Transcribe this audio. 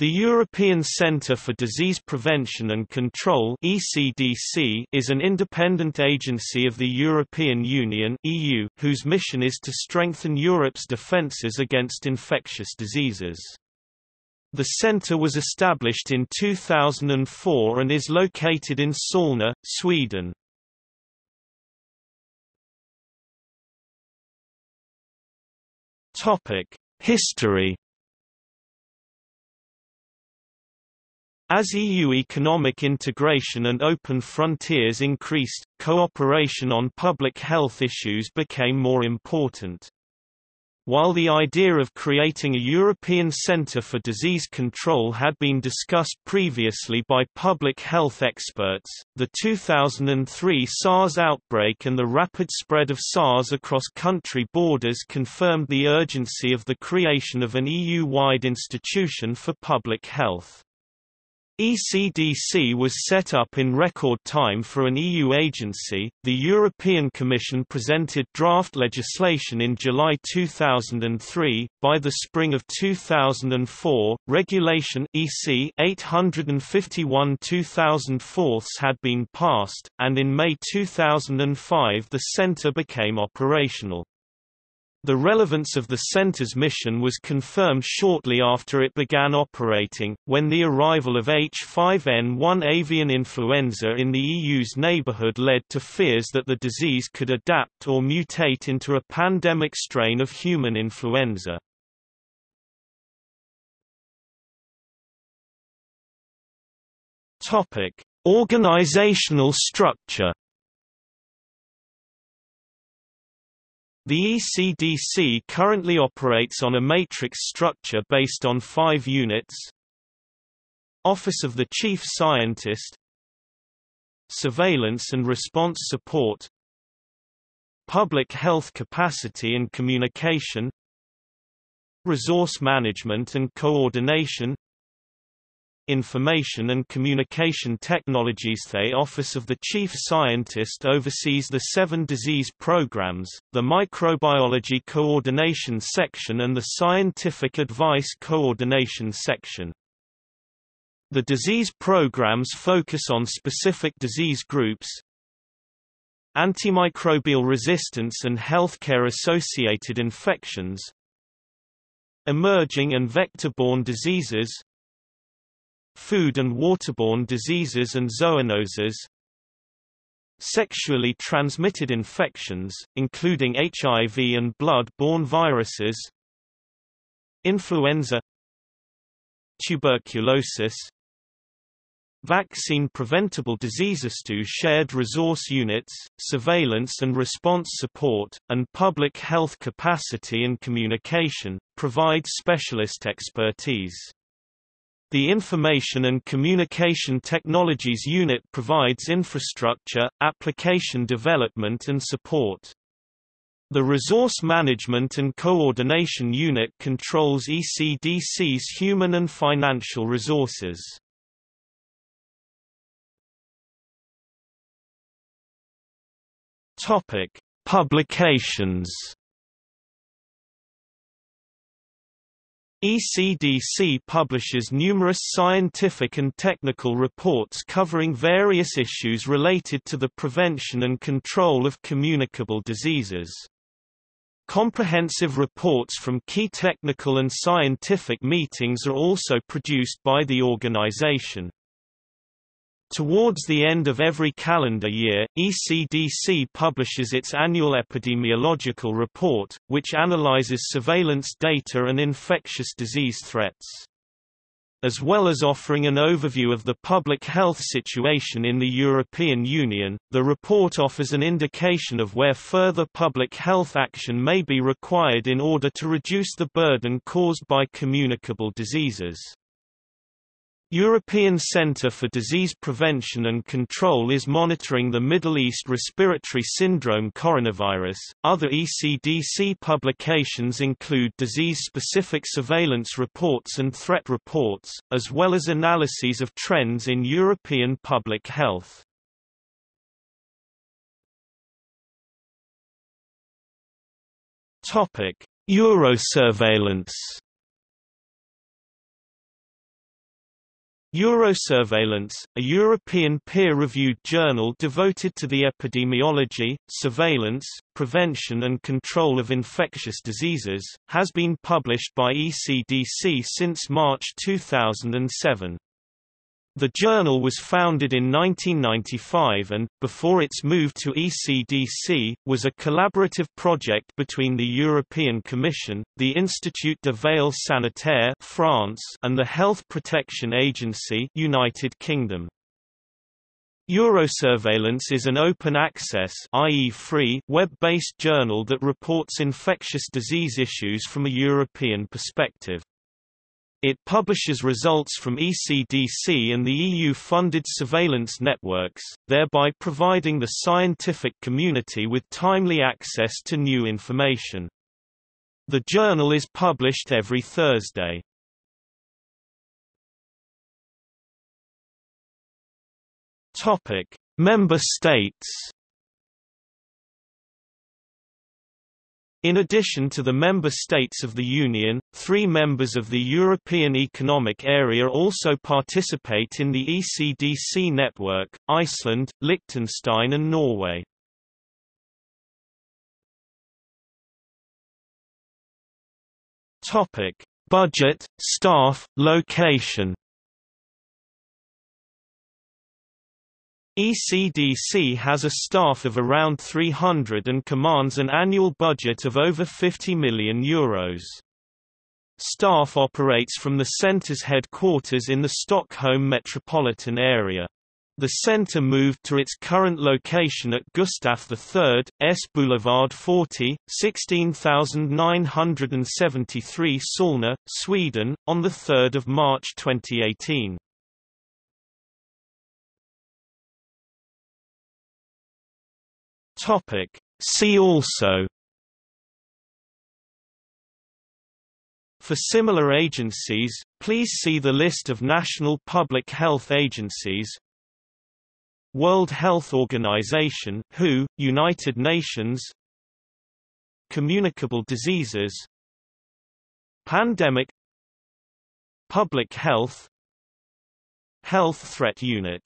The European Centre for Disease Prevention and Control (ECDC) is an independent agency of the European Union (EU) whose mission is to strengthen Europe's defences against infectious diseases. The centre was established in 2004 and is located in Solna, Sweden. Topic: History As EU economic integration and open frontiers increased, cooperation on public health issues became more important. While the idea of creating a European Centre for Disease Control had been discussed previously by public health experts, the 2003 SARS outbreak and the rapid spread of SARS across country borders confirmed the urgency of the creation of an EU-wide institution for public health. ECDC was set up in record time for an EU agency. The European Commission presented draft legislation in July 2003. By the spring of 2004, Regulation EC 851/2004 had been passed, and in May 2005 the centre became operational. The relevance of the center's mission was confirmed shortly after it began operating, when the arrival of H5N1 avian influenza in the EU's neighborhood led to fears that the disease could adapt or mutate into a pandemic strain of human influenza. Organizational structure The ECDC currently operates on a matrix structure based on five units. Office of the Chief Scientist. Surveillance and Response Support. Public Health Capacity and Communication. Resource Management and Coordination Information and Communication Technologies The Office of the Chief Scientist oversees the seven disease programs, the Microbiology Coordination Section and the Scientific Advice Coordination Section. The disease programs focus on specific disease groups, antimicrobial resistance and healthcare-associated infections, emerging and vector-borne diseases, food and waterborne diseases and zoonoses, sexually transmitted infections, including HIV and blood-borne viruses, influenza, tuberculosis, Vaccine-preventable diseases two shared resource units, surveillance and response support, and public health capacity and communication, provide specialist expertise. The Information and Communication Technologies Unit provides infrastructure, application development and support. The Resource Management and Coordination Unit controls ECDC's human and financial resources. Publications ECDC publishes numerous scientific and technical reports covering various issues related to the prevention and control of communicable diseases. Comprehensive reports from key technical and scientific meetings are also produced by the organization. Towards the end of every calendar year, ECDC publishes its annual epidemiological report, which analyzes surveillance data and infectious disease threats. As well as offering an overview of the public health situation in the European Union, the report offers an indication of where further public health action may be required in order to reduce the burden caused by communicable diseases. European Centre for Disease Prevention and Control is monitoring the Middle East respiratory syndrome coronavirus. Other ECDC publications include disease-specific surveillance reports and threat reports, as well as analyses of trends in European public health. Topic: Eurosurveillance Eurosurveillance, a European peer-reviewed journal devoted to the epidemiology, surveillance, prevention and control of infectious diseases, has been published by ECDC since March 2007. The journal was founded in 1995 and, before its move to ECDC, was a collaborative project between the European Commission, the Institut de Veille Sanitaire France, and the Health Protection Agency United Kingdom. Eurosurveillance is an open-access i.e. free web-based journal that reports infectious disease issues from a European perspective. It publishes results from ECDC and the EU-funded surveillance networks, thereby providing the scientific community with timely access to new information. The journal is published every Thursday. Topic: Member States In addition to the member states of the Union, three members of the European Economic Area also participate in the ECDC network, Iceland, Liechtenstein and Norway. Budget, staff, location ECDC has a staff of around 300 and commands an annual budget of over 50 million euros. Staff operates from the centre's headquarters in the Stockholm metropolitan area. The centre moved to its current location at Gustaf III, S Boulevard 40, 16973 Solna, Sweden, on 3 March 2018. Topic. See also For similar agencies, please see the list of national public health agencies. World Health Organization WHO, United Nations. Communicable diseases. Pandemic. Public health. Health Threat Unit